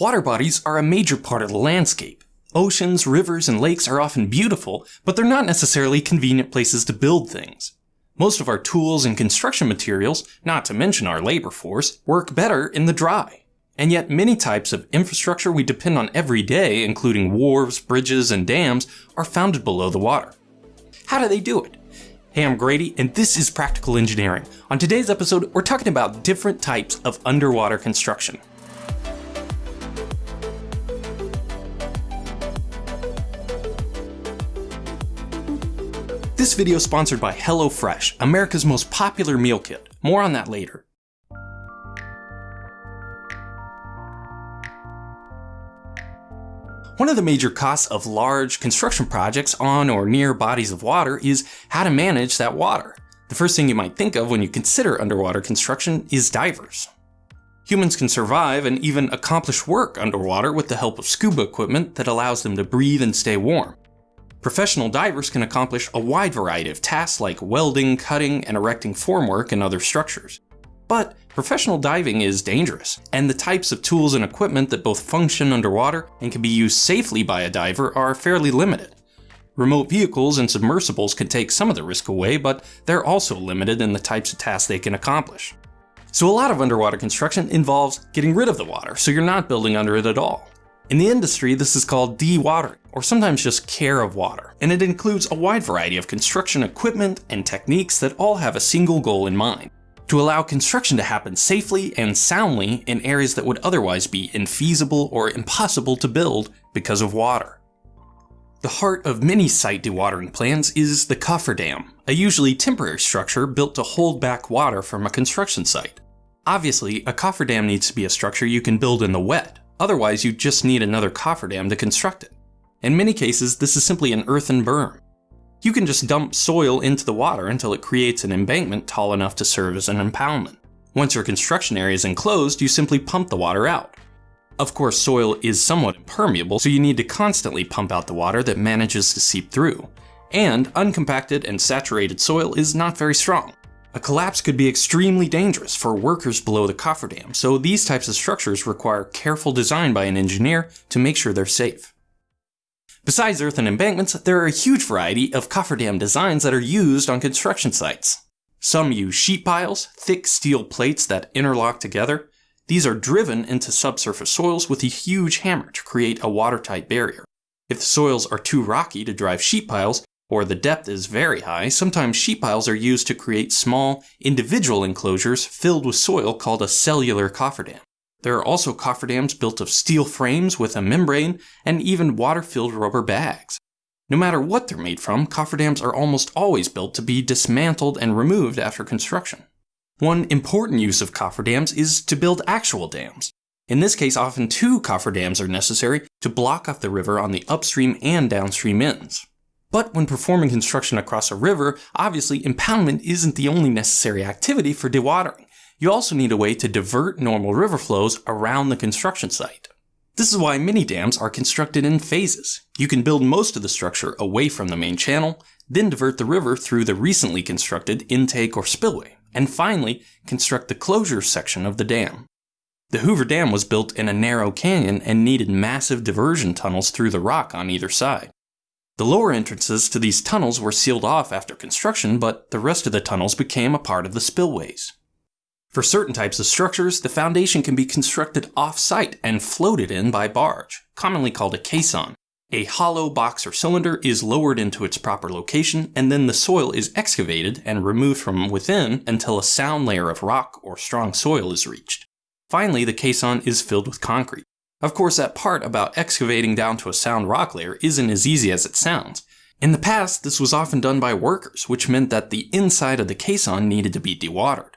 Water bodies are a major part of the landscape. Oceans, rivers, and lakes are often beautiful, but they're not necessarily convenient places to build things. Most of our tools and construction materials, not to mention our labor force, work better in the dry. And yet many types of infrastructure we depend on every day, including wharves, bridges, and dams, are founded below the water. How do they do it? Hey, I'm Grady, and this is Practical Engineering. On today's episode, we're talking about different types of underwater construction. This video is sponsored by HelloFresh, America's most popular meal kit. More on that later. One of the major costs of large construction projects on or near bodies of water is how to manage that water. The first thing you might think of when you consider underwater construction is divers. Humans can survive and even accomplish work underwater with the help of scuba equipment that allows them to breathe and stay warm. Professional divers can accomplish a wide variety of tasks like welding, cutting, and erecting formwork and other structures. But professional diving is dangerous, and the types of tools and equipment that both function underwater and can be used safely by a diver are fairly limited. Remote vehicles and submersibles can take some of the risk away, but they're also limited in the types of tasks they can accomplish. So a lot of underwater construction involves getting rid of the water, so you're not building under it at all. In the industry, this is called dewatering, or sometimes just care of water, and it includes a wide variety of construction equipment and techniques that all have a single goal in mind to allow construction to happen safely and soundly in areas that would otherwise be infeasible or impossible to build because of water. The heart of many site dewatering plans is the cofferdam, a usually temporary structure built to hold back water from a construction site. Obviously, a cofferdam needs to be a structure you can build in the wet, Otherwise, you just need another cofferdam to construct it. In many cases, this is simply an earthen berm. You can just dump soil into the water until it creates an embankment tall enough to serve as an impoundment. Once your construction area is enclosed, you simply pump the water out. Of course, soil is somewhat impermeable, so you need to constantly pump out the water that manages to seep through. And uncompacted and saturated soil is not very strong. A collapse could be extremely dangerous for workers below the cofferdam, so these types of structures require careful design by an engineer to make sure they're safe. Besides earthen embankments, there are a huge variety of cofferdam designs that are used on construction sites. Some use sheet piles, thick steel plates that interlock together. These are driven into subsurface soils with a huge hammer to create a watertight barrier. If the soils are too rocky to drive sheet piles, or the depth is very high, sometimes sheet piles are used to create small, individual enclosures filled with soil called a cellular cofferdam. There are also cofferdams built of steel frames with a membrane and even water-filled rubber bags. No matter what they're made from, cofferdams are almost always built to be dismantled and removed after construction. One important use of cofferdams is to build actual dams. In this case, often two cofferdams are necessary to block off the river on the upstream and downstream ends. But when performing construction across a river, obviously impoundment isn't the only necessary activity for dewatering. You also need a way to divert normal river flows around the construction site. This is why many dams are constructed in phases. You can build most of the structure away from the main channel, then divert the river through the recently constructed intake or spillway, and finally construct the closure section of the dam. The Hoover Dam was built in a narrow canyon and needed massive diversion tunnels through the rock on either side. The lower entrances to these tunnels were sealed off after construction, but the rest of the tunnels became a part of the spillways. For certain types of structures, the foundation can be constructed off-site and floated in by barge, commonly called a caisson. A hollow box or cylinder is lowered into its proper location, and then the soil is excavated and removed from within until a sound layer of rock or strong soil is reached. Finally, the caisson is filled with concrete. Of course, that part about excavating down to a sound rock layer isn't as easy as it sounds. In the past, this was often done by workers, which meant that the inside of the caisson needed to be dewatered.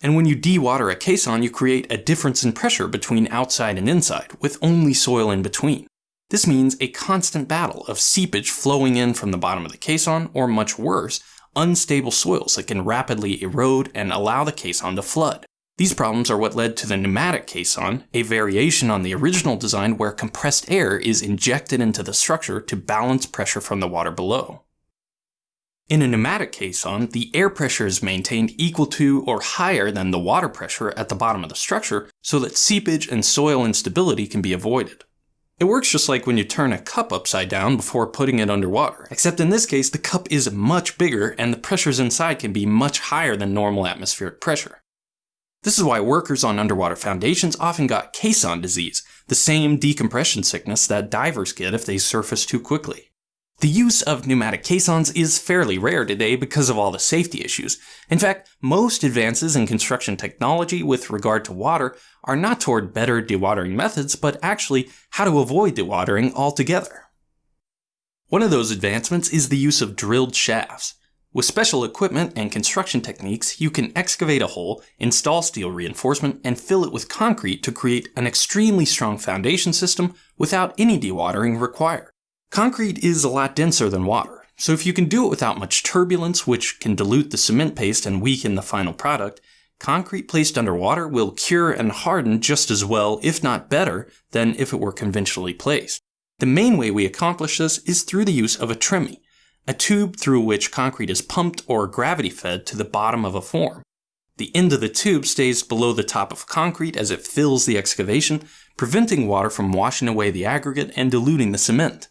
And when you dewater a caisson, you create a difference in pressure between outside and inside, with only soil in between. This means a constant battle of seepage flowing in from the bottom of the caisson, or much worse, unstable soils that can rapidly erode and allow the caisson to flood. These problems are what led to the pneumatic caisson, a variation on the original design where compressed air is injected into the structure to balance pressure from the water below. In a pneumatic caisson, the air pressure is maintained equal to or higher than the water pressure at the bottom of the structure so that seepage and soil instability can be avoided. It works just like when you turn a cup upside down before putting it underwater, except in this case the cup is much bigger and the pressures inside can be much higher than normal atmospheric pressure. This is why workers on underwater foundations often got caisson disease, the same decompression sickness that divers get if they surface too quickly. The use of pneumatic caissons is fairly rare today because of all the safety issues. In fact, most advances in construction technology with regard to water are not toward better dewatering methods, but actually how to avoid dewatering altogether. One of those advancements is the use of drilled shafts. With special equipment and construction techniques, you can excavate a hole, install steel reinforcement, and fill it with concrete to create an extremely strong foundation system without any dewatering required. Concrete is a lot denser than water, so if you can do it without much turbulence, which can dilute the cement paste and weaken the final product, concrete placed underwater will cure and harden just as well, if not better, than if it were conventionally placed. The main way we accomplish this is through the use of a tremie, a tube through which concrete is pumped or gravity fed to the bottom of a form. The end of the tube stays below the top of concrete as it fills the excavation, preventing water from washing away the aggregate and diluting the cement.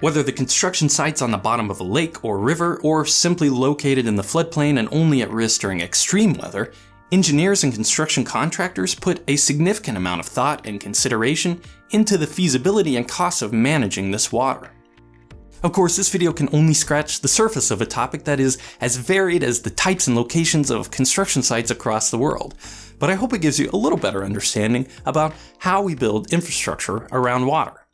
Whether the construction site's on the bottom of a lake or river, or simply located in the floodplain and only at risk during extreme weather, Engineers and construction contractors put a significant amount of thought and consideration into the feasibility and costs of managing this water. Of course, this video can only scratch the surface of a topic that is as varied as the types and locations of construction sites across the world, but I hope it gives you a little better understanding about how we build infrastructure around water.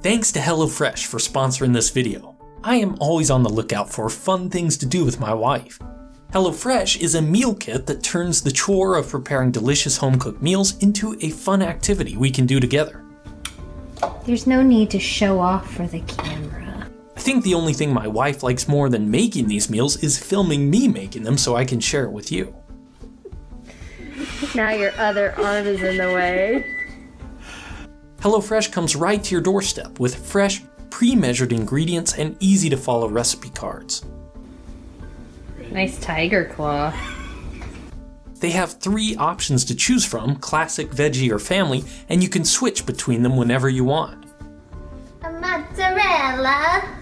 Thanks to HelloFresh for sponsoring this video. I am always on the lookout for fun things to do with my wife. HelloFresh is a meal kit that turns the chore of preparing delicious home-cooked meals into a fun activity we can do together. There's no need to show off for the camera. I think the only thing my wife likes more than making these meals is filming me making them so I can share it with you. Now your other arm is in the way. HelloFresh comes right to your doorstep with fresh, pre-measured ingredients and easy to follow recipe cards. Nice tiger claw. They have three options to choose from, classic, veggie, or family, and you can switch between them whenever you want. A mozzarella.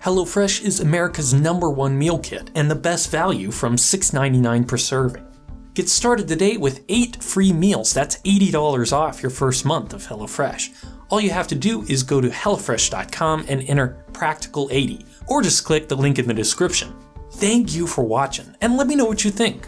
HelloFresh is America's number one meal kit and the best value from $6.99 per serving. Get started today with 8 free meals, that's $80 off your first month of HelloFresh. All you have to do is go to HelloFresh.com and enter Practical80, or just click the link in the description. Thank you for watching, and let me know what you think.